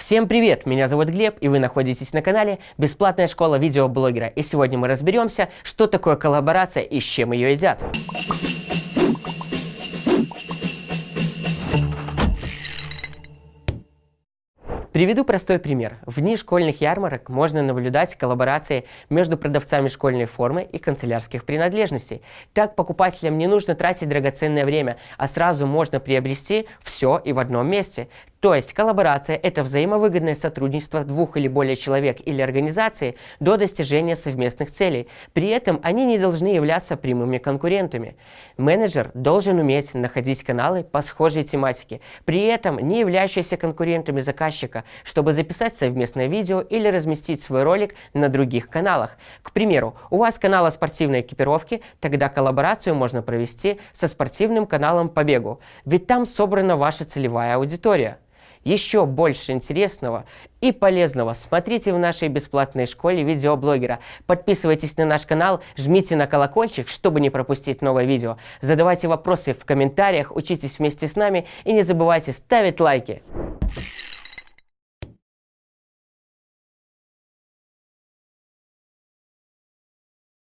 Всем привет! Меня зовут Глеб, и вы находитесь на канале «Бесплатная школа видеоблогера». И сегодня мы разберемся, что такое коллаборация и с чем ее едят. Приведу простой пример. В дни школьных ярмарок можно наблюдать коллаборации между продавцами школьной формы и канцелярских принадлежностей. Так покупателям не нужно тратить драгоценное время, а сразу можно приобрести все и в одном месте. То есть коллаборация – это взаимовыгодное сотрудничество двух или более человек или организаций до достижения совместных целей. При этом они не должны являться прямыми конкурентами. Менеджер должен уметь находить каналы по схожей тематике, при этом не являющиеся конкурентами заказчика, чтобы записать совместное видео или разместить свой ролик на других каналах. К примеру, у вас канал о спортивной экипировке, тогда коллаборацию можно провести со спортивным каналом по бегу, ведь там собрана ваша целевая аудитория. Еще больше интересного и полезного смотрите в нашей бесплатной школе видеоблогера. Подписывайтесь на наш канал, жмите на колокольчик, чтобы не пропустить новое видео. Задавайте вопросы в комментариях, учитесь вместе с нами и не забывайте ставить лайки.